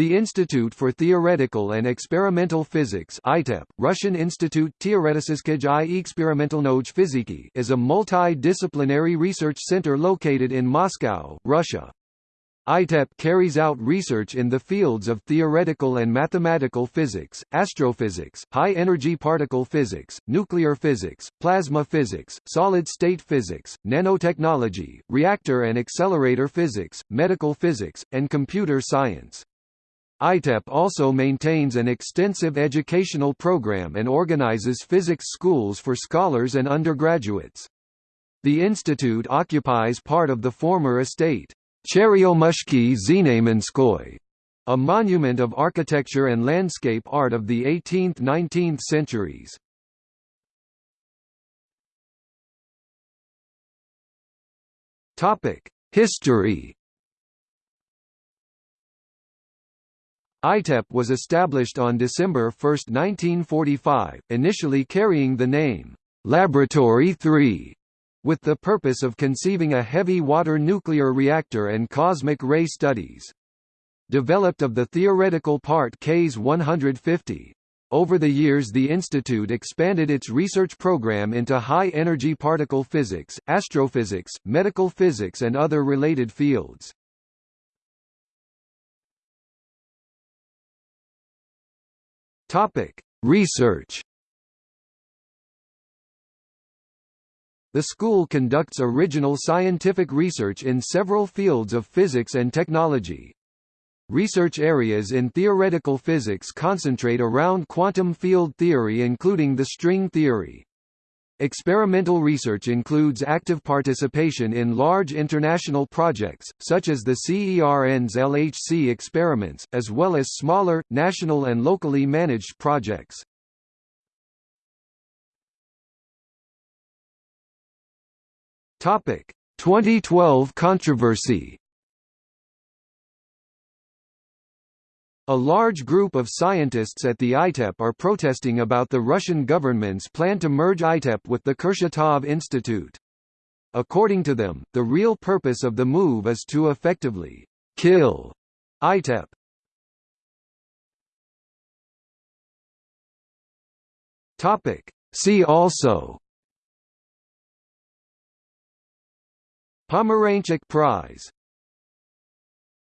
The Institute for Theoretical and Experimental Physics ITEP, Russian Institute Teoretiskij i Experimentalnoj Fiziki is a multidisciplinary research center located in Moscow, Russia. ITEP carries out research in the fields of theoretical and mathematical physics, astrophysics, high-energy particle physics, nuclear physics, plasma physics, solid-state physics, nanotechnology, reactor and accelerator physics, medical physics, and computer science. ITEP also maintains an extensive educational program and organizes physics schools for scholars and undergraduates. The institute occupies part of the former estate, Cheryomushki Znamenskoy, a monument of architecture and landscape art of the 18th–19th centuries. History ITEP was established on December 1, 1945, initially carrying the name, Laboratory 3, with the purpose of conceiving a heavy water nuclear reactor and cosmic ray studies. Developed of the theoretical part KS 150. Over the years the institute expanded its research program into high-energy particle physics, astrophysics, medical physics and other related fields. Topic: Research. The school conducts original scientific research in several fields of physics and technology. Research areas in theoretical physics concentrate around quantum field theory including the string theory. Experimental research includes active participation in large international projects, such as the CERN's LHC experiments, as well as smaller, national and locally managed projects. Topic: 2012 controversy. A large group of scientists at the ITEP are protesting about the Russian government's plan to merge ITEP with the Kurchatov Institute. According to them, the real purpose of the move is to effectively kill ITEP. Topic. See also Pomeranchuk Prize